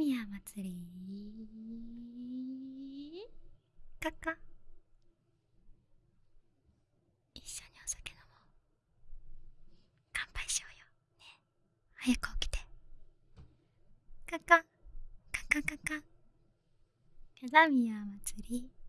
宮祭り。かか。一緒にお酒飲もう。乾杯しようよ。ね。早く起きて。かか。かか。かか。か宮祭り。